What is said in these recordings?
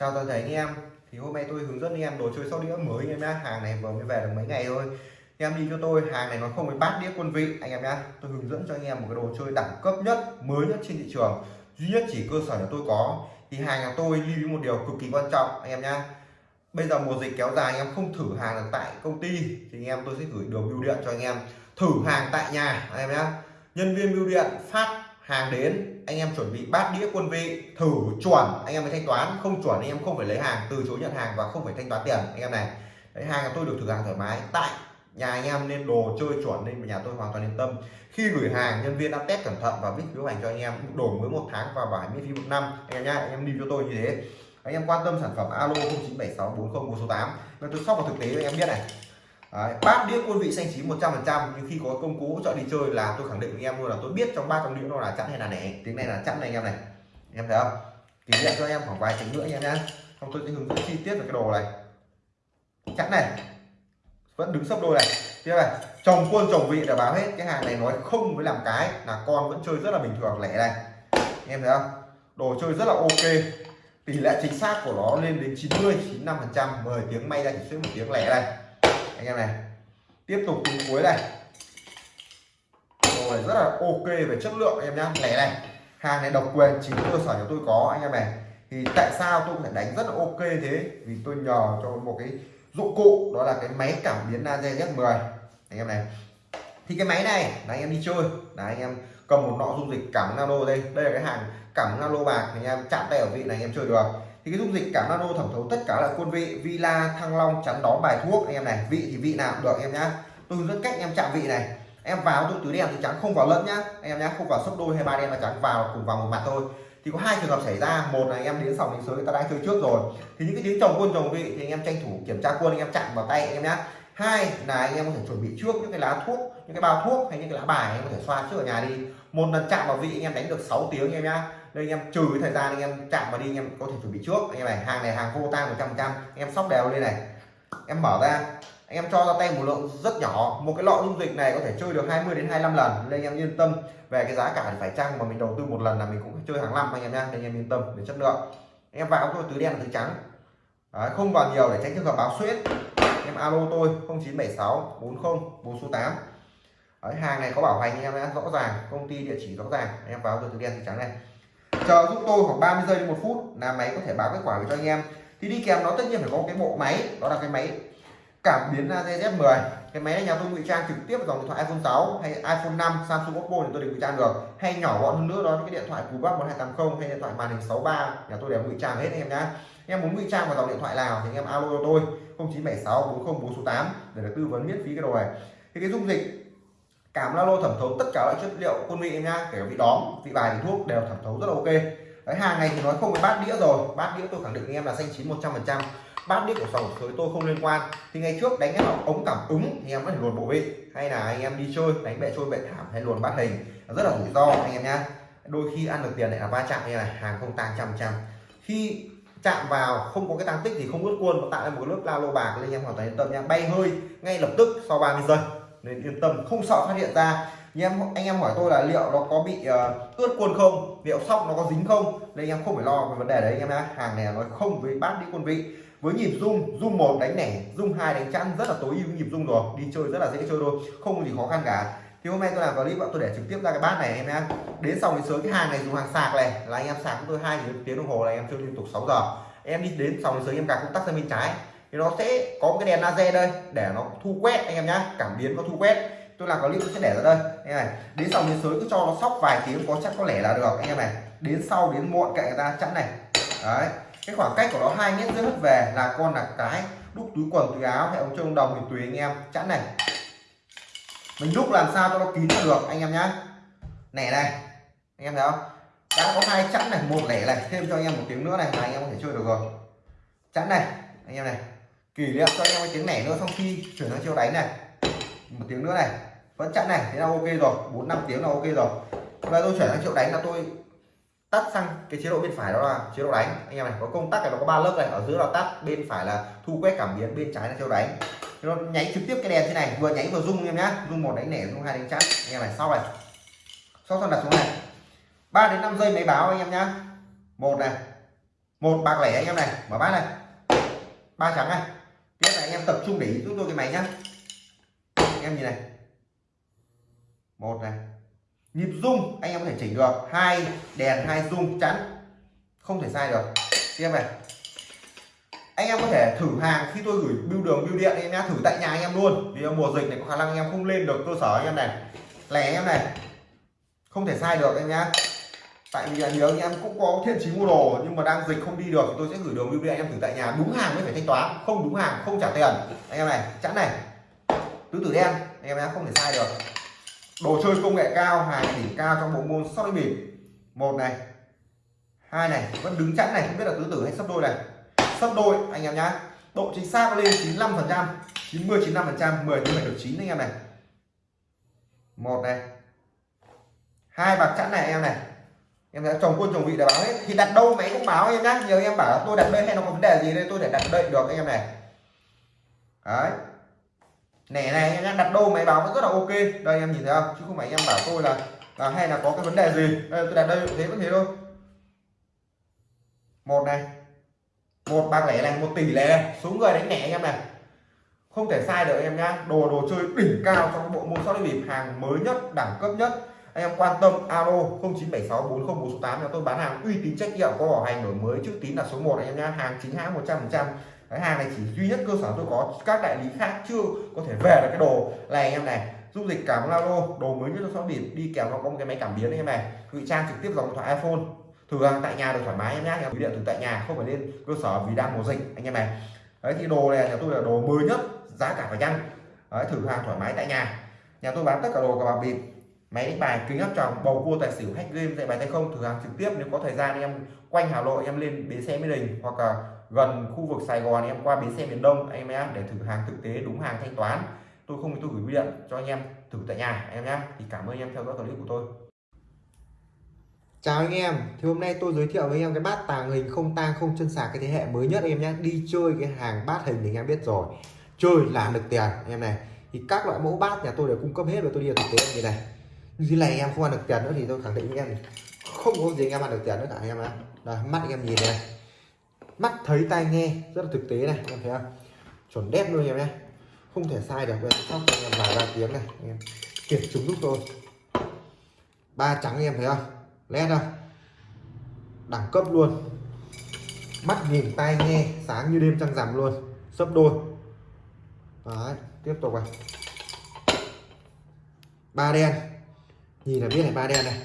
chào toàn thể anh em. Thì hôm nay tôi hướng dẫn anh em đồ chơi sóc đĩa mới anh em nhá. Hàng này vừa mới về được mấy ngày thôi. Anh em đi cho tôi, hàng này nó không phải bát đĩa quân vị anh em nhá. Tôi hướng dẫn cho anh em một cái đồ chơi đẳng cấp nhất, mới nhất trên thị trường. Duy nhất chỉ cơ sở là tôi có. Thì hàng nhà tôi lưu ý một điều cực kỳ quan trọng anh em nhá. Bây giờ mùa dịch kéo dài, anh em không thử hàng được tại công ty, thì anh em tôi sẽ gửi đường bưu điện cho anh em. Thử hàng tại nhà anh em nhá. Nhân viên bưu điện phát hàng đến anh em chuẩn bị bát đĩa quân vị, thử chuẩn, anh em mới thanh toán. Không chuẩn anh em không phải lấy hàng, từ chối nhận hàng và không phải thanh toán tiền, anh em này. Đấy hàng tôi được thử hàng thoải mái. Tại nhà anh em nên đồ chơi chuẩn nên nhà tôi hoàn toàn yên tâm. Khi gửi hàng, nhân viên đã test cẩn thận và viết phiếu hành cho anh em đổi mới một tháng và bảo miễn phí một năm. Anh em nhá, anh em đi cho tôi như thế. Anh em quan tâm sản phẩm alo 097640 số 8 tôi sóc vào thực tế anh em biết này. Đấy, bát đĩa quân vị xanh chín 100% nhưng khi có công cụ hỗ trợ đi chơi là tôi khẳng định với em luôn là tôi biết trong ba trong đĩa nó là chẵn hay là nẻ. Tiếng này là chẵn này anh em này. Em thấy không? Kỷ niệm cho em khoảng vài tiếng nữa anh em nhé không tôi sẽ hướng dẫn chi tiết về cái đồ này. Chẵn này. Vẫn đứng sấp đôi này. Tiếp này. Chồng quân chồng vị là báo hết. Cái hàng này nói không với làm cái là con vẫn chơi rất là bình thường lẻ này. Em thấy không? Đồ chơi rất là ok. Tỷ lệ chính xác của nó lên đến 90 95 phần trăm. 10 tiếng may ra chỉ xuất một tiếng lẻ này anh em này, tiếp tục đến cuối này. Rồi, rất là ok về chất lượng, anh em nhá. Lẻ này, hàng này độc quyền chính cơ sở của tôi có, anh em này. Thì tại sao tôi có thể đánh rất là ok thế? Vì tôi nhờ cho một cái dụng cụ, đó là cái máy cảm biến laser Z10 anh em này. Thì cái máy này, là anh em đi chơi. Là anh em cầm một nọ dung dịch cảm nano đây. Đây là cái hàng cảm nano bạc anh em chạm tay ở vị này, anh em chơi được thì cái dung dịch cảm nano thẩm thấu tất cả là quân vị villa thăng long chắn đóm, bài thuốc, anh em này, vị thì vị nào cũng được em nhá. Tôi hướng dẫn cách em chạm vị này. Em vào tôi tứ đen thì trắng không vào lẫn nhá. Anh em nhá, không vào sấp đôi hay ba đen mà trắng, vào cùng vào một mặt thôi. Thì có hai trường hợp xảy ra. Một là anh em đến sòng đến sới, người ta đã chơi trước rồi. Thì những cái tiếng chồng quân chồng vị thì anh em tranh thủ kiểm tra quân, anh em chạm vào tay anh em nhá. Hai là anh em có thể chuẩn bị trước những cái lá thuốc, những cái bao thuốc hay những cái lá bài anh em có thể xoa trước ở nhà đi. Một lần chạm vào vị anh em đánh được 6 tiếng anh em nhá đây anh em trừ cái thời gian anh em chạm vào đi anh em có thể chuẩn bị trước. Anh em này hàng này hàng vô tang 100 trăm anh em sóc đều lên này. Em mở ra. Anh em cho ra tay một lượng rất nhỏ. Một cái lọ dung dịch này có thể chơi được 20 đến 25 lần. Nên anh em yên tâm về cái giá cả thì phải chăng mà mình đầu tư một lần là mình cũng chơi hàng năm anh em nha nên anh em yên tâm về chất lượng. Anh em vào tôi tứ đen và tứ trắng. Đấy, không vào nhiều để tránh trường hợp báo xuyết em alo tôi 0976 40 4 số 8 Đấy, hàng này có bảo hành anh em đã rõ ràng. Công ty địa chỉ rõ ràng. Anh em vào tôi tứ đen tứ trắng này chờ giúp tôi khoảng 30 giây đến một phút, là máy có thể báo kết quả về cho anh em. Thì đi kèm nó tất nhiên phải có cái bộ máy, đó là cái máy cảm biến laser 10 cái máy này nhà tôi ngụy trang trực tiếp vào dòng điện thoại iPhone 6 hay iPhone 5 Samsung, Oppo thì tôi đều ngụy trang được. Hay nhỏ gọn hơn nữa đó là cái điện thoại Cubac 1280 hay điện thoại màn hình 63 nhà tôi đều ngụy trang hết anh em nhá. Anh em muốn ngụy trang vào dòng điện thoại nào thì anh em alo cho tôi 0976 404 số 8 để được tư vấn miễn phí cái đồ này. Thì cái dung dịch cảm lalo thẩm thấu tất cả loại chất liệu quân vị em nhá, kể cả vị đóm, vị bài, vị thuốc đều thẩm thấu rất là ok. Đấy, hàng này thì nói không với bát đĩa rồi. Bát đĩa tôi khẳng định anh em là xanh chín 100 phần trăm. Bát đĩa của sòng sới tôi không liên quan. Thì ngày trước đánh vào ống cảm ứng thì em có thể luồn bộ vị. Hay là anh em đi chơi, đánh bệ trôi bệ thảm hay luồn bát hình rất là rủi ro anh em nhá. Đôi khi ăn được tiền lại là va chạm như này, hàng không tăng trăm trăm. Khi chạm vào, không có cái tăng tích thì không ướt quân tạo ra một lớp la lô bạc nên em hoàn toàn yên tâm nha bay hơi ngay lập tức sau 30 giây nên yên tâm không sợ phát hiện ra. Như em anh em hỏi tôi là liệu nó có bị uh, ướt quân không? Liệu sóc nó có dính không? Nên anh em không phải lo về vấn đề đấy anh em nhé hàng này nói không với bát đi quân vị. Với nhịp rung rung một đánh nẻ rung hai đánh chăn rất là tối ưu nhịp rung rồi. Đi chơi rất là dễ chơi thôi không có gì khó khăn cả. Thì hôm nay tôi làm clip tôi để trực tiếp ra cái bát này em nhé đến sau đến sớm cái hàng này dùng hàng sạc này. Là anh em sạc của tôi hai tiếng đồng hồ là em chơi liên tục 6 giờ. Em đi đến sau đến sớm em cài công tắc sang bên trái thì nó sẽ có một cái đèn laser đây, để nó thu quét, anh em nhá. Cảm biến nó thu quét. Tôi làm clip tôi sẽ để ra đây. Anh này, đến sau, đến sới cứ cho nó sóc vài tiếng, có chắc có lẽ là được, anh em này. Đến sau, đến muộn cậy người ta, chẵn này. Đấy. Cái khoảng cách của nó hai mét rưỡi hất về là con là cái đúc túi quần, túi áo, hay ống trông đồng thì tùy, anh em. Chẵn này. Mình đúc làm sao cho nó kín được, anh em nhá. Nẻ này. Anh em thấy không? Đã có hai chẵn này, một lẻ này. Thêm cho anh em một tiếng nữa này, là anh em có thể chơi được rồi. Chẵn này. Anh em này kỷ niệm cho anh em cái tiếng nẻ nữa, xong khi chuyển sang chiêu đánh này. Một tiếng nữa này. Vẫn chặn này, thế là ok rồi. Bốn, năm tiếng là ok rồi. Và tôi chuyển sang triệu đánh là tôi tắt sang cái chế độ bên phải đó là chế độ đánh. Anh em này, có công tắc này, nó có ba lớp này. Ở giữa là tắt, bên phải là thu quét cảm biến, bên trái là chế độ đánh nó nháy trực tiếp cái đèn thế này, vừa nháy vừa rung em nhá. Rung một đánh nẻ rung hai đánh chắn anh em này, sau này. Sau xong đặt xuống này. 3 đến 5 giây máy báo anh em nhá. Một này. Một bạc lẻ anh em này. Mở bát này. Ba trắng này tiếp này, anh em tập trung để ý giúp tôi cái máy nhá. Anh em nhìn này. Một này. Nhịp rung, anh em có thể chỉnh được. Hai đèn, hai rung, chắn. Không thể sai được. Tiếp này. Anh em có thể thử hàng khi tôi gửi bưu đường, bưu điện anh em nhá, thử tại nhà anh em luôn. Vì mùa dịch này có khả năng anh em không lên được cơ sở anh em này. Lẻ anh em này. Không thể sai được, anh nhá tại vì là nhiều anh em cũng có thiện chí mua đồ, nhưng mà đang dịch không đi được thì tôi sẽ gửi đường bưu anh em thử tại nhà. Đúng hàng mới phải thanh toán, không đúng hàng, không trả tiền. Anh em này, chẵn này. Tứ tử đen, anh em nhá, không thể sai được. Đồ chơi công nghệ cao, hàng đỉnh cao trong bộ môn sóc bịp. Một này, hai này, vẫn đứng chẵn này, không biết là tứ tử hay sấp đôi này. Sấp đôi, anh em nhá. Độ chính xác lên 95 phần trăm 90 95 phần trăm 10 thì được 9 anh em này. Một này, hai bạc chẵn này anh em này em đã trồng quân trồng vị đã báo hết. Thì đặt đâu máy cũng báo em nhá. Nhiều em bảo tôi đặt đây hay nó có vấn đề gì đây tôi để đặt đây được anh em này. Đấy. Nẻ này em đặt đâu máy báo vẫn rất là ok. Đây em nhìn thấy không? Chứ không phải em bảo tôi là, là hay là có cái vấn đề gì. Đây, tôi đặt đây thế vẫn thế thôi. Một này. Một bạc lẻ này một tỷ lẻ này. Số người đánh lẻ anh em này. Không thể sai được em nhá. Đồ đồ chơi đỉnh cao trong bộ môn sóc bịp hàng mới nhất đẳng cấp nhất anh em quan tâm alo 0976 404 tôi bán hàng uy tín trách nhiệm có bảo hành đổi mới chữ tín là số 1 anh em nhá. Hàng chính hãng 100 trăm cái hàng này chỉ duy nhất cơ sở tôi có các đại lý khác chưa có thể về được cái đồ. Này anh em này dung dịch cảm alo đồ mới nhất cho bịp đi kèm nó có một cái máy cảm biến anh em này. Ngụy trang trực tiếp dòng điện thoại iphone. Thử hàng tại nhà được thoải mái em nhé nhà điện từ tại nhà không phải lên cơ sở vì đang mùa dịch anh em này. Đấy thì đồ này nhà tôi là đồ mới nhất giá cả phải chăng đấy, thử hàng thoải mái tại nhà. Nhà tôi bán tất cả đồ cả bạc bịp máy đánh bài kính áp tròng bầu cua tài xỉu hack game dạy bài tay không thử hàng trực tiếp. Nếu có thời gian em quanh hà nội em lên bến xe mỹ đình hoặc là gần khu vực sài gòn em qua bến xe miền đông anh em để thử hàng thực tế đúng hàng thanh toán. Tôi không tôi gửi bưu điện cho anh em thử tại nhà em nhé thì cảm ơn anh em theo dõi clip của tôi. Chào anh em, thì hôm nay tôi giới thiệu với anh em cái bát tàng hình không tang không chân sạc cái thế hệ mới nhất anh em nhé Đi chơi cái hàng bát hình thì anh em biết rồi. Chơi là được tiền anh em này. Thì các loại mẫu bát nhà tôi đều cung cấp hết và tôi đi thực tế như này dưới này anh em không ăn được tiền nữa thì tôi khẳng định anh em Không có gì anh em ăn được tiền nữa cả anh em ạ à. mắt anh em nhìn này Mắt thấy tai nghe rất là thực tế này anh em thấy không Chuẩn đét luôn anh em nhé Không thể sai được bây sóc anh em vài ba tiếng này anh em kiểm chứng giúp tôi ba trắng anh em thấy không led không? đẳng cấp luôn mắt nhìn tai nghe sáng như đêm trăng rằm luôn sấp đôi đấy tiếp tục này ba đen nhìn là biết này ba đen này.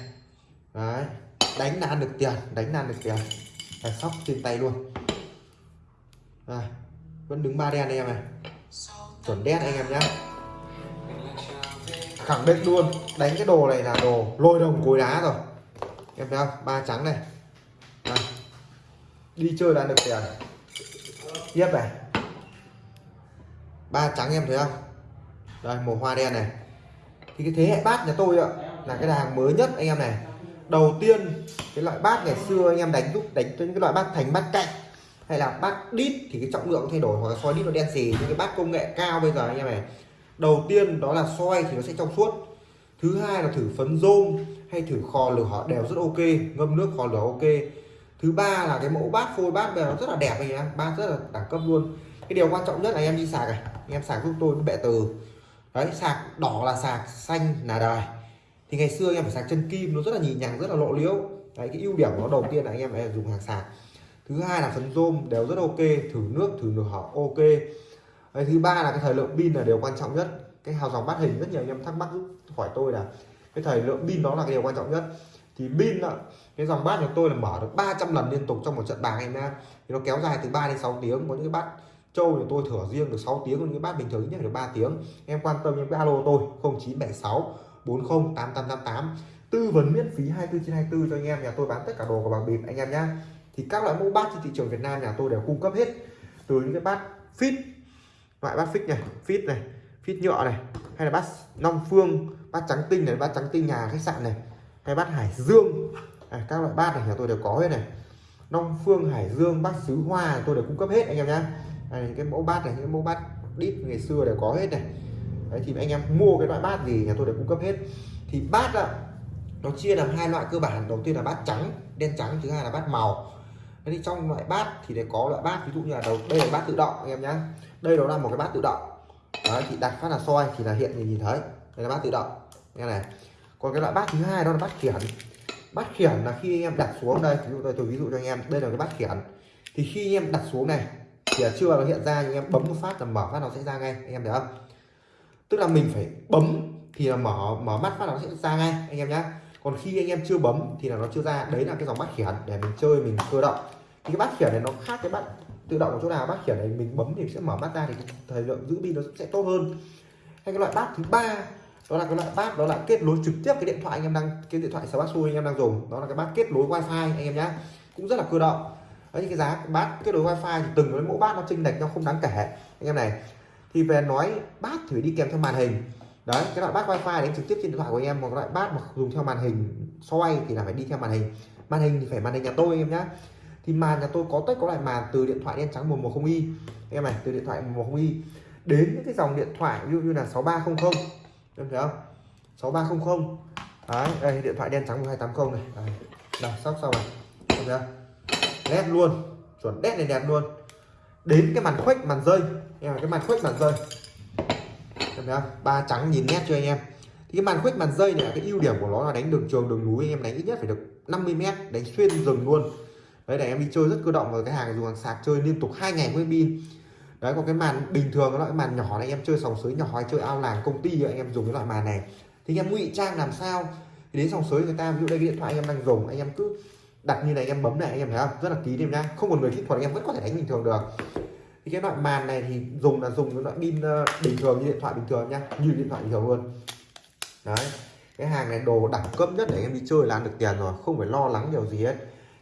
Đấy đánh là ăn được tiền đánh là ăn được tiền. Phải sóc trên tay luôn. À, vẫn đứng ba đen đây em này. Chuẩn đen anh em nhé khẳng định luôn đánh cái đồ này là đồ lôi đồng cối đá rồi. Em thấy không? Ba trắng này. À. đi chơi là được tiền. Tiếp này. Ba trắng em thấy không? Đây màu hoa đen này. Thì cái thế hệ bát nhà tôi ạ là cái hàng mới nhất anh em này. Đầu tiên, cái loại bát ngày xưa anh em đánh giúp đánh cho những cái loại bát thành bát cạnh hay là bát đít thì cái trọng lượng thay đổi hoặc là soi đít nó đen xì, những cái bát công nghệ cao bây giờ anh em này. Đầu tiên đó là soi thì nó sẽ trong suốt. Thứ hai là thử phấn rôm hay thử kho lửa họ đều rất ok, ngâm nước kho lửa ok. Thứ ba là cái mẫu bát phôi bát bây giờ nó rất là đẹp anh em, bát rất là đẳng cấp luôn. Cái điều quan trọng nhất là em đi sạc này, anh em sạc giúp tôi cái bệ từ. Đấy, sạc đỏ là sạc xanh là đời thì ngày xưa anh em phải sạc chân kim nó rất là nhì nhằng rất là lộ liễu. Đấy cái ưu điểm của nó đầu tiên là anh em phải dùng hàng sạc. Thứ hai là phấn rôm đều rất ok thử nước thử nửa họ ok. Đấy, thứ ba là cái thời lượng pin là điều quan trọng nhất. Cái hào dòng bát hình rất nhiều anh em thắc mắc hỏi tôi là cái thời lượng pin đó là cái điều quan trọng nhất. Thì pin cái dòng bát của tôi là mở được 300 lần liên tục trong một trận bài em. Nha thì nó kéo dài từ 3 đến 6 tiếng. Có những cái bát trâu thì tôi thửa riêng được 6 tiếng còn những cái bát bình thường nhất được 3 tiếng. Em quan tâm những cái alo tôi 0976 40 8888 tư vấn miễn phí 24 trên 24 cho anh em nhà tôi bán tất cả đồ của bằng bịp anh em nhé thì các loại mẫu bát trên thị trường Việt Nam nhà tôi đều cung cấp hết. Từ những cái bát fit loại bát fix này fit này fit nhựa này hay là bát long phương bát trắng tinh này bát trắng tinh nhà khách sạn này hay bát hải dương. À, các loại bát này nhà tôi đều có hết này. Long phương hải dương bát sứ hoa tôi đều cung cấp hết anh em nhé cái mẫu bát này những mẫu bát đít ngày xưa đều có hết này đấy, thì anh em mua cái loại bát gì nhà tôi đều cung cấp hết. Thì bát ạ, nó chia làm hai loại cơ bản. Đầu tiên là bát trắng, đen trắng, thứ hai là bát màu. Thế thì trong loại bát thì để có loại bát, ví dụ như là đầu, đây là bát tự động, anh em nhá. Đây đó là một cái bát tự động. Đấy, thì đặt phát là soi, thì là hiện thì nhìn thấy. Đây là bát tự động. Nghe này. Còn cái loại bát thứ hai đó là bát khiển. Bát khiển là khi anh em đặt xuống đây, ví dụ đây, tôi ví dụ cho anh em, đây là cái bát khiển. Thì khi anh em đặt xuống này, thì chưa nó hiện ra nhưng em bấm một phát là mở phát nó sẽ ra ngay, anh em thấy không? Tức là mình phải bấm thì là mở mở mắt phát nó sẽ ra ngay, anh em nhé còn khi anh em chưa bấm thì là nó chưa ra. Đấy là cái dòng bát khiển để mình chơi, mình cơ động. Thì cái bát khiển này nó khác cái bát tự động ở chỗ nào? Bát khiển này mình bấm thì sẽ mở mắt ra thì thời lượng giữ pin nó sẽ tốt hơn. Hay cái loại bát thứ ba, đó là cái loại bát, đó là kết nối trực tiếp cái điện thoại anh em đang, cái điện thoại Samsung anh em đang dùng. Đó là cái bát kết nối wifi anh em nhé cũng rất là cơ động. Đấy, cái giá bát kết nối wifi thì từng cái mẫu bát nó chênh lệch nó không đáng kể. Anh em này thì về nói bát thì đi kèm theo màn hình. Đấy cái loại bát wifi đánh trực tiếp trên điện thoại của em một loại bát mà dùng theo màn hình xoay thì là phải đi theo màn hình. Màn hình thì phải màn hình nhà tôi em nhá. Thì màn nhà tôi có tất có loại màn từ điện thoại đen trắng 110i em này từ điện thoại 110i đến những cái dòng điện thoại ví dụ như là 6300 em thấy không? 6300 đấy đây điện thoại đen trắng 1280 này. Đấy, đây sóc xong này em thấy không? Nét luôn chuẩn nét này đẹp luôn đến cái màn khuếch màn rơi. Em cái màn khuếch màn rơi. Em thấy không? Ba trắng nhìn nét cho anh em? Thì cái màn khuếch màn rơi này cái ưu điểm của nó là đánh đường trường, đường núi. Anh em đánh ít nhất phải được 50 mét, đánh xuyên rừng luôn. Đấy, để em đi chơi rất cơ động và cái hàng dùng hàng sạc chơi liên tục hai ngày với pin. Đấy, còn cái màn bình thường nó cái màn nhỏ này, em chơi sòng sới nhỏ hay chơi ao làng công ty anh em dùng cái loại màn này. Thì anh em ngụy trang làm sao? Thì đến sòng sới người ta, ví dụ đây cái điện thoại anh em đang dùng, anh em cứ đặt như này, anh em bấm này, anh em thấy không? Rất là kín em nhá. Không còn người kỹ thuật anh em vẫn có thể đánh bình thường được. Thì cái loại màn này thì dùng là dùng cái loại pin ờ, bình thường như điện thoại bình thường nhá. Như điện thoại bình thường luôn. Đấy. Cái hàng này đồ đẳng cấp nhất để em đi chơi là ăn được tiền rồi, không phải lo lắng điều gì hết.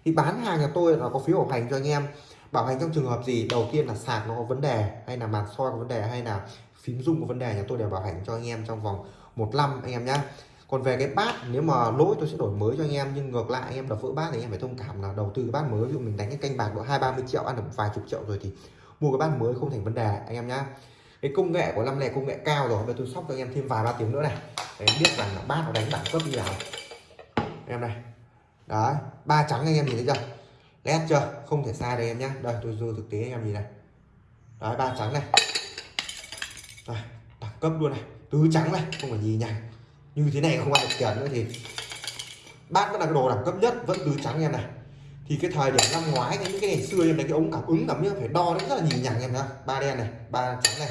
Thì bán hàng nhà tôi là có phiếu bảo hành cho anh em. Bảo hành trong trường hợp gì? Đầu tiên là sạc nó có vấn đề, hay là màn soi có vấn đề, hay là phím rung có vấn đề, nhà tôi đều bảo hành cho anh em trong vòng một năm anh em nhá còn về cái bát, nếu mà lỗi tôi sẽ đổi mới cho anh em, nhưng ngược lại anh em đập vỡ bát thì anh em phải thông cảm là đầu tư cái bát mới. Ví dụ mình đánh cái canh bạc độ hai ba mươi triệu, ăn được vài chục triệu rồi thì mua cái bát mới không thành vấn đề, anh em nhá. Cái công nghệ của năm này công nghệ cao rồi, bây tôi sóc cho anh em thêm vài ba tiếng nữa này. Để em biết rằng là bát nó đánh đẳng cấp như nào. Em này. Đấy, ba trắng anh em nhìn thấy chưa? Led chưa? Không thể sai đây em nhá. Đây, tôi dư thực tế anh em nhìn này. Đấy, ba trắng này. Đẳng cấp luôn này. Tứ trắng này, không phải gì nhằng như thế này không ăn được tiền nữa thì bát vẫn là cái đồ đẳng cấp nhất, vẫn tứ trắng em này. Thì cái thời điểm năm ngoái những cái ngày xưa em đánh cái ống cảm ứng cảm nhớ phải đo nó rất là nhìn nhằng em nhá. Ba đen này, ba trắng này.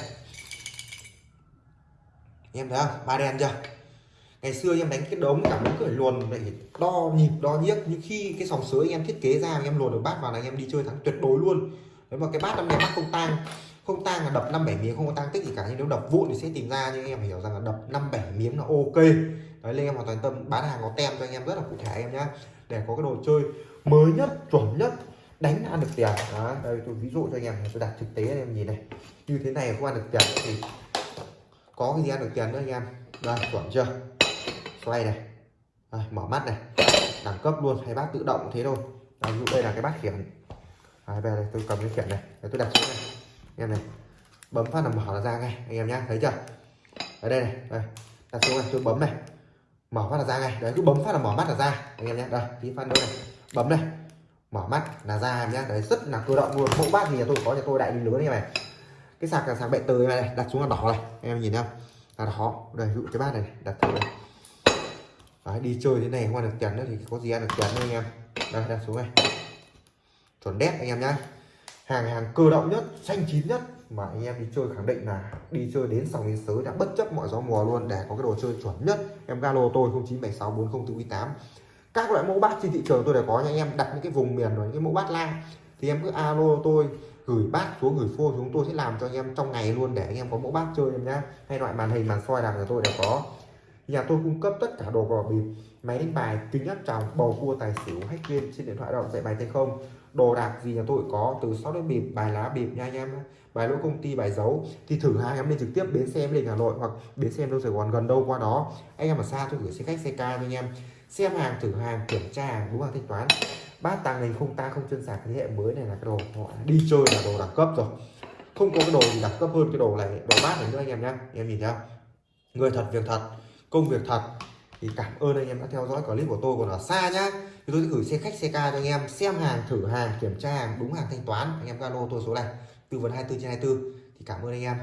Em thấy không? Ba đen chưa? Ngày xưa em đánh cái đống cảm ứng phải luồn lại đo nhịp, đo nhiếc. Nhưng khi cái sòng sới anh em thiết kế ra em luồn được bát vào là anh em đi chơi thắng tuyệt đối luôn. Nếu mà cái bát năm nay bát không tang không tang là đập năm bảy miếng không có tăng tích gì cả. Nhưng nếu đập vụn thì sẽ tìm ra nhưng anh em hiểu rằng là đập năm bảy miếng là ok. Đấy nên em hoàn toàn tâm bán hàng có tem cho anh em rất là cụ thể em nhá. Để có cái đồ chơi mới nhất chuẩn nhất đánh ăn được tiền. Đó đây tôi ví dụ cho anh em tôi đặt thực tế anh em nhìn này. Như thế này không ăn được tiền thì có cái gì ăn được tiền nữa anh em? Đây chuẩn chưa? Xoay này. Đây, mở mắt này. Đẳng cấp luôn hay bát tự động thế thôi. Đây, ví dụ đây là cái bát khiển. Đây, đây, tôi cầm cái khiển này. Để tôi đặt xuống này em này. Bấm phát là mở ra ngay anh em nhá. Thấy chưa? Ở đây này đây. Đặt xuống này tôi bấm này. Mở phát là ra ngay. Đấy cứ bấm phát là mở mắt là ra anh em nhé đây tí phát nữa này. Bấm này. Mở mắt là ra em nhé đấy rất là cơ động luôn. Mẫu bát thì nhà tôi có nhà tôi đại lý lớn như này. Cái sạc là sạc bệ từ này đặt xuống là đỏ này. Anh em nhìn không là đỏ. Đây dụ cái bát này đặt thử này. Đấy, đi chơi thế này không ăn được tiền nữa thì có gì ăn được tiền nữa anh em. Đây đặt xuống này. Chuẩn đét anh em nhá hàng hàng cơ động nhất, xanh chín nhất. Mà anh em đi chơi khẳng định là đi chơi đến sòng đến sới đã bất chấp mọi gió mùa luôn. Để có cái đồ chơi chuẩn nhất, em galo tôi 09764048 các loại mẫu bát trên thị trường tôi đều có nha anh em. Đặt những cái vùng miền rồi những cái mẫu bát la thì em cứ alo tôi, gửi bát xuống, gửi phô chúng tôi sẽ làm cho anh em trong ngày luôn để anh em có mẫu bát chơi em nhá. Hay loại màn hình, màn soi làm của tôi đều có. Nhà tôi cung cấp tất cả đồ cờ bịp. Máy đánh bài kính áp tròng, bầu cua tài xỉu, hack game trên điện thoại động, dạy bài tay không đồ đạc gì nhà tôi có, từ sáu đến bịp, bài lá bịp nha anh em bài lỗi công ty, bài giấu, thì thử hai em lên trực tiếp bến xe em lên hà nội hoặc bến xe em đâu sài gòn, gần đâu qua đó. Anh em ở xa tôi gửi xe khách, xe ca cho anh em. Xem hàng, thử hàng, kiểm tra hàng, đúng hàng thanh toán. Bát tàng hình không ta, không chân sạc, thế hệ mới này là cái đồ gọi đi chơi là đồ đẳng cấp rồi. Không có cái đồ gì đẳng cấp hơn cái đồ này, đồ bát này nữa anh em nhá. Em nhìn nhá. Người thật, việc thật, công việc thật. Thì cảm ơn anh em đã theo dõi clip của tôi còn ở xa nhá thì tôi sẽ gửi xe khách, xe ca cho anh em, xem hàng, thử hàng, kiểm tra hàng, đúng hàng thanh toán. Anh em zalo tôi số này, tư vấn 24 trên 24 thì cảm ơn anh em.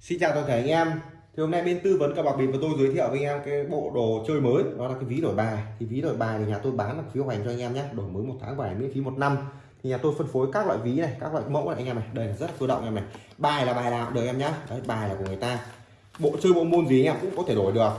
Xin chào toàn thể anh em. Thì hôm nay bên tư vấn cờ bạc bịp và tôi giới thiệu với anh em cái bộ đồ chơi mới. Đó là cái ví đổi bài. Thì ví đổi bài thì nhà tôi bán là phiếu hành cho anh em nhé. Đổi mới một tháng bài miễn phí một năm. Thì nhà tôi phân phối các loại ví này, các loại mẫu này. Anh em này, đây là rất là cơ động em này. Bài là bài nào được em nhá đấy, bài là của người ta. Bộ chơi bộ môn gì anh em cũng có thể đổi được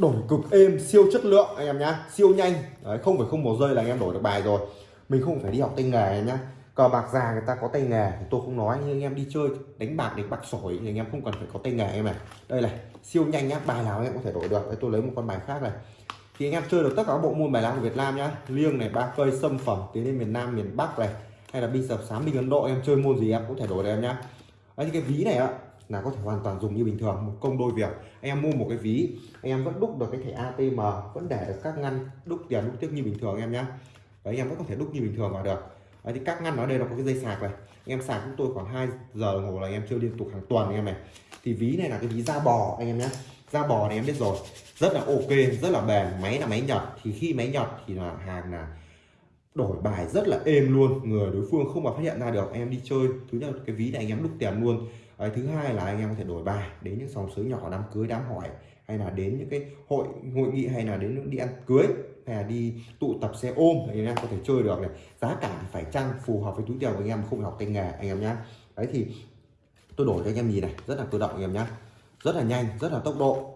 đổi cực êm siêu chất lượng anh em nhá. Siêu nhanh. Đấy, không phải không một giây là anh em đổi được bài rồi. Mình không phải đi học tay nghề anh em nhá. Cờ bạc già người ta có tay nghề thì tôi không nói nhưng anh em đi chơi đánh bạc đánh bạc sỏi thì anh em không cần phải có tay nghề em này đây này siêu nhanh nhá bài nào anh em có thể đổi được. Đây tôi lấy một con bài khác này. Thì anh em chơi được tất cả các bộ môn bài lá của Việt Nam nhá. Liêng này ba cây sâm phẩm tiến lên miền Nam miền Bắc này. Hay là bi sập sám binh Ấn Độ em chơi môn gì em cũng thể đổi được em nhá. Đấy cái ví này ạ là có thể hoàn toàn dùng như bình thường một công đôi việc. Anh em mua một cái ví anh em vẫn đúc được cái thẻ ATM vẫn để được các ngăn đúc tiền đúc tiếp như bình thường em nhé đấy anh em vẫn có thể đúc như bình thường vào được. Đấy, thì các ngăn ở đây là có cái dây sạc này. Anh em sạc chúng tôi khoảng 2 giờ đồng hồ là anh em chơi liên tục hàng tuần anh em này. Thì ví này là cái ví da bò anh em nhé da bò này em biết rồi. Rất là ok rất là bền máy là máy nhật. Thì khi máy nhật thì là hàng là đổi bài rất là êm luôn. Người đối phương không mà phát hiện ra được em đi chơi. Thứ nhất cái ví này anh em đúc tiền luôn. Đấy, thứ hai là anh em có thể đổi bài đến những sòng sới nhỏ đám cưới đám hỏi hay là đến những cái hội hội nghị hay là đến những đi ăn cưới hay là đi tụ tập xe ôm thì anh em có thể chơi được này. Giá cả phải chăng phù hợp với túi tiền của anh em không học tay nghề anh em nhé đấy thì tôi đổi cho anh em nhìn này rất là tự động anh em nhé rất là nhanh rất là tốc độ.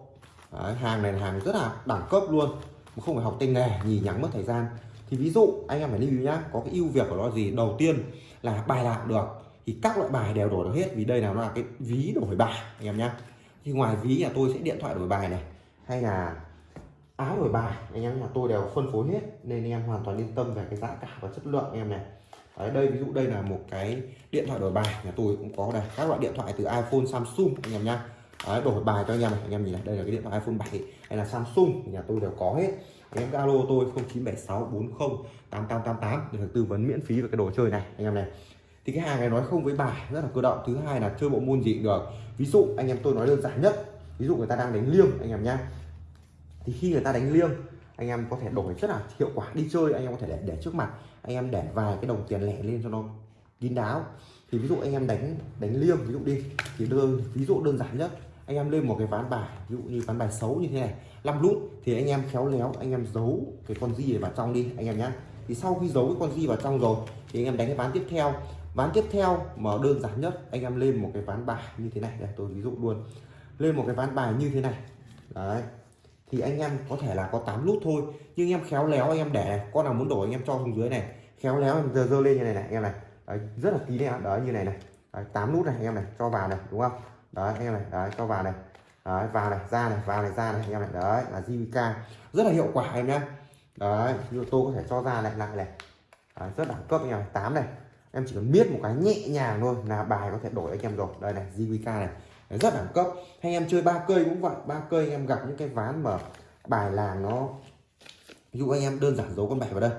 Đấy, hàng này là hàng rất là đẳng cấp luôn không phải học tay nghề nhì nhắng mất thời gian. Thì ví dụ anh em phải lưu ý nhá có cái ưu việt của nó gì? Đầu tiên là bài lạc được thì các loại bài đều đổi được hết vì đây là nó là cái ví đổi bài anh em nhé thì ngoài ví nhà tôi sẽ điện thoại đổi bài này hay là áo đổi bài anh em nhà tôi đều phân phối hết nên anh em hoàn toàn yên tâm về cái giá cả và chất lượng anh em này. Đấy, đây ví dụ đây là một cái điện thoại đổi bài nhà tôi cũng có đây. Các loại điện thoại từ iPhone Samsung anh em nhá. Đấy, đổi bài cho anh em này anh em nhìn này đây là cái điện thoại iPhone 7 hay là Samsung nhà tôi đều có hết. Anh em alo tôi 0976408888 để được tư vấn miễn phí về cái đồ chơi này anh em này thì cái hàng này nói không với bài rất là cơ động thứ hai là chơi bộ môn gì cũng được ví dụ anh em tôi nói đơn giản nhất ví dụ người ta đang đánh liêng anh em nhá thì khi người ta đánh liêng anh em có thể đổi rất là hiệu quả đi chơi anh em có thể để, để trước mặt anh em để vài cái đồng tiền lẻ lên cho nó kín đáo thì ví dụ anh em đánh đánh liêng ví dụ đi thì đơn ví dụ đơn giản nhất anh em lên một cái ván bài ví dụ như ván bài xấu như thế này năm lúc thì anh em khéo léo anh em giấu cái con di này vào trong đi anh em nhá thì sau khi giấu cái con di vào trong rồi thì anh em đánh cái ván tiếp theo ván tiếp theo mà đơn giản nhất anh em lên một cái ván bài như thế này đây tôi ví dụ luôn. Lên một cái ván bài như thế này. Đấy. Thì anh em có thể là có 8 nút thôi nhưng em khéo léo anh em để này con nào muốn đổi anh em cho xuống dưới này. Khéo léo em giơ dơ lên như này này anh em này. Đấy, rất là kín đấy đấy như này này. Đấy, 8 nút này anh em này cho vào này đúng không? Đấy anh em này đấy cho vào này. Đấy, vào này ra này vào này ra này anh em này. Đấy là JVK rất là hiệu quả em nhé đấy như tôi có thể cho ra lại lại này. Đấy, rất đẳng cấp anh em này. 8 này em chỉ cần biết một cái nhẹ nhàng thôi là bài có thể đổi anh em rồi. Đây này JVK này. Đấy, rất đẳng cấp. Hay em chơi ba cây cũng vậy ba cây anh em gặp những cái ván mà bài làng nó ví dụ anh em đơn giản giấu con bài vào đây.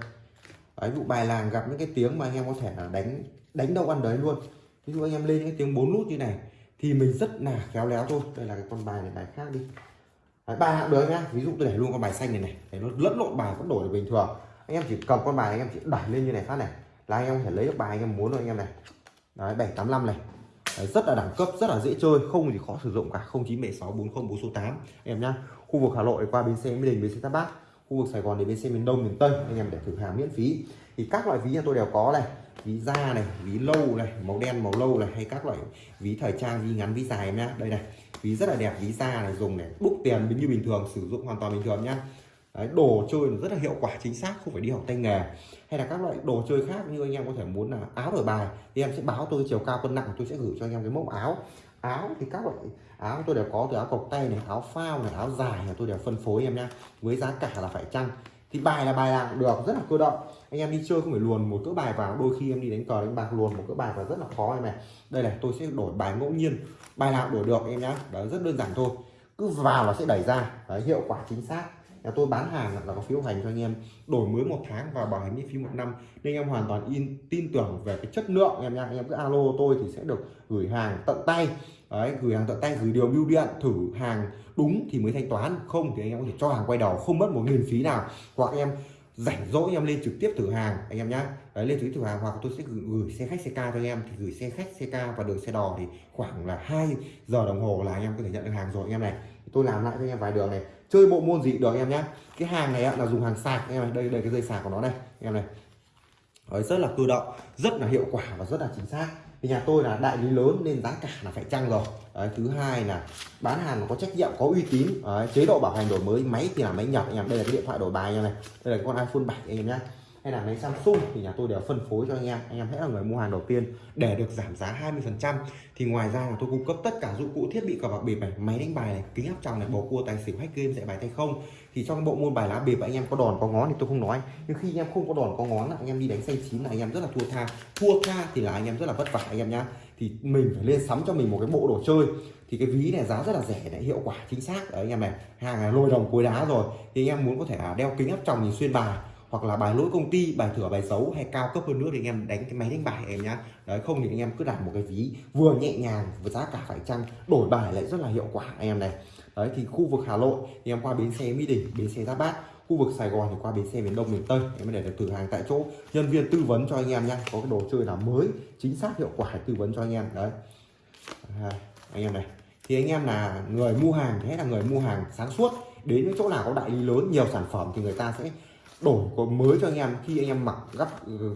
Đấy, ví dụ bài làng gặp những cái tiếng mà anh em có thể là đánh đánh đâu ăn đấy luôn. Ví dụ anh em lên những cái tiếng bốn nút như này thì mình rất là khéo léo thôi. Đây là cái con bài này bài khác đi. Đấy, bài hạng được nhá. Ví dụ tôi để luôn con bài xanh này này. Để nó lẫn lộn bài vẫn đổi được bình thường. Anh em chỉ cầm con bài anh em chỉ đẩy lên như này phát này là anh em có thể lấy được bài anh em muốn rồi anh em này. Đấy 785 này. Đấy, rất là đẳng cấp rất là dễ chơi không gì khó sử dụng cả. 0976 40 4 số 8 em nhá khu vực Hà Nội qua bến xe Mỹ Đình bến xe Giáp Bát. Khu vực Sài Gòn đến bến xe miền Đông miền Tây anh em để thử hàng miễn phí. Thì các loại ví nhà tôi đều có này. Ví da này ví lâu này màu đen màu lâu này hay các loại ví thời trang ví ngắn ví dài em nhá. Đây này ví rất là đẹp ví da này dùng để đúc tiền như bình thường sử dụng hoàn toàn bình thường nhá. Đấy, đồ chơi nó rất là hiệu quả chính xác không phải đi học tay nghề. Hay là các loại đồ chơi khác như anh em có thể muốn là áo đổi bài thì em sẽ báo tôi chiều cao cân nặng tôi sẽ gửi cho anh em cái mẫu áo. Áo thì các loại áo tôi đều có từ áo cộc tay này áo phao này áo dài là tôi đều phân phối em nhé với giá cả là phải chăng. Thì bài là bài nào cũng được rất là cơ động. Anh em đi chơi không phải luồn một cỡ bài vào đôi khi em đi đánh cờ đánh bạc luồn một cỡ bài vào rất là khó em này đây này tôi sẽ đổi bài ngẫu nhiên bài nào đổi được em nhá. Đó rất đơn giản thôi cứ vào là sẽ đẩy ra. Đấy, hiệu quả chính xác nhà tôi bán hàng là có phiếu hành cho anh em đổi mới một tháng và bảo hành miễn phí một năm. Nên anh em hoàn toàn in tin tưởng về cái chất lượng em nha. Anh em cứ alo tôi thì sẽ được gửi hàng tận tay. Đấy gửi hàng tận tay gửi điều bưu điện thử hàng đúng thì mới thanh toán. Không thì anh em có thể cho hàng quay đầu không mất một nghìn phí nào. Hoặc em rảnh rỗi em lên trực tiếp thử hàng anh em nhá. Đấy lên trực tiếp thử hàng hoặc tôi sẽ gửi, gửi xe khách xe ca cho anh em. Thì gửi xe khách xe ca và đường xe đò thì khoảng là 2 giờ đồng hồ là anh em có thể nhận được hàng rồi anh em này. Tôi làm lại cho anh em vài đường này chơi bộ môn gì? Được anh em nhá cái hàng này là dùng hàng sạc. Anh em này đây đây cái dây sạc của nó đây anh em này. Đấy, rất là cơ động rất là hiệu quả và rất là chính xác. Thì nhà tôi là đại lý lớn nên giá cả là phải chăng rồi. Đấy, thứ hai là bán hàng có trách nhiệm có uy tín. Đấy, chế độ bảo hành đổi mới máy thì là máy nhập. Anh em đây là cái điện thoại đổi bài anh em này. Đây là con iPhone 7 anh em nhé hay là máy Samsung thì nhà tôi đều phân phối cho anh em. Anh em hãy là người mua hàng đầu tiên để được giảm giá 20 phần trăm. Thì ngoài ra là tôi cung cấp tất cả dụng cụ thiết bị cờ bạc bịp này, máy đánh bài này, kính áp tròng này, bầu cua, tài xỉu, hack game, dạy bài tay không. Thì trong bộ môn bài lá bịp anh em có đòn, có ngón thì tôi không nói. Nhưng khi anh em không có đòn, có ngón là anh em đi đánh xanh chín là anh em rất là thua tha. Thua tha thì là anh em rất là vất vả anh em nhá. Thì mình phải lên sắm cho mình một cái bộ đồ chơi. Thì cái ví này giá rất là rẻ đấy hiệu quả chính xác. Đấy, anh em này, hàng là lôi đồng cuối đá rồi. Thì anh em muốn có thể à, đeo kính áp tròng nhìn xuyên bài hoặc là bài lỗi công ty bài thửa bài xấu hay cao cấp hơn nữa thì anh em đánh cái máy đánh bài em nhá. Đấy không thì anh em cứ đặt một cái ví vừa nhẹ nhàng và giá cả phải chăng đổi bài lại rất là hiệu quả anh em này. Đấy thì khu vực Hà Nội thì em qua bến xe Mỹ Đình bến xe Giáp Bát khu vực Sài Gòn thì qua bến xe miền Đông miền Tây em để được thử hàng tại chỗ. Nhân viên tư vấn cho anh em nhá có cái đồ chơi nào mới chính xác hiệu quả tư vấn cho anh em. Đấy. À, anh em này thì anh em là người mua hàng thế là người mua hàng sáng suốt đến những chỗ nào có đại lý lớn nhiều sản phẩm thì người ta sẽ đổi có mới cho anh em khi anh em mặc gặp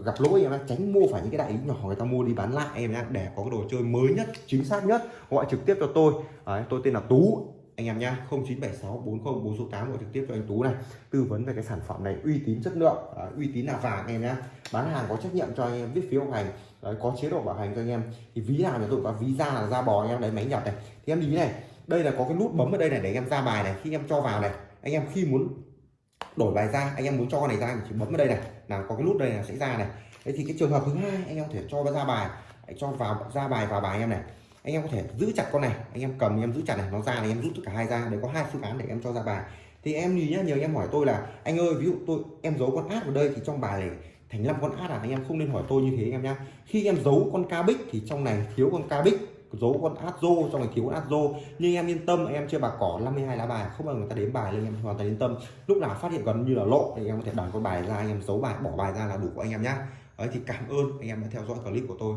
gặp lỗi em tránh mua phải những cái đại lý nhỏ người ta mua đi bán lại em nhé để có cái đồ chơi mới nhất chính xác nhất gọi trực tiếp cho tôi. Đấy, tôi tên là Tú anh em nhá 0976 40 số 8 gọi trực tiếp cho anh Tú này. Tư vấn về cái sản phẩm này uy tín chất lượng à, uy tín là vàng em nhá. Bán hàng có trách nhiệm cho anh em viết phiếu hành đấy, có chế độ bảo hành cho anh em. Thì ví nào nhà tôi có ví da là da bò anh em lấy máy nhập này. Thì em lý này đây là có cái nút bấm ở đây này để anh em ra bài này khi em cho vào này. Anh em khi muốn đổi bài ra, anh em muốn cho con này ra thì chỉ bấm vào đây này là có cái nút đây là sẽ ra này. Thế thì cái trường hợp thứ hai, anh em có thể cho ra bài cho vào, ra bài vào bài anh em này. Anh em có thể giữ chặt con này, anh em cầm, anh em giữ chặt này, nó ra thì em rút tất cả hai ra để có hai phương án để em cho ra bài. Thì em nhìn nhá, nhiều anh em hỏi tôi là, anh ơi, ví dụ tôi, em giấu con át vào đây thì trong bài này thành năm con át à? Anh em không nên hỏi tôi như thế anh em nhá. Khi em giấu con ca bích thì trong này thiếu con ca bích giấu con át rô trong này, thiếu con át rô. Nhưng em yên tâm, em chưa bạc cỏ 52 lá bài, không bao người ta đếm bài lên, em hoàn toàn yên tâm. Lúc nào phát hiện gần như là lộ, thì em có thể đòn con bài ra anh em giấu bài, bỏ bài ra là đủ của anh em nhá. Đấy, thì cảm ơn anh em đã theo dõi clip của tôi.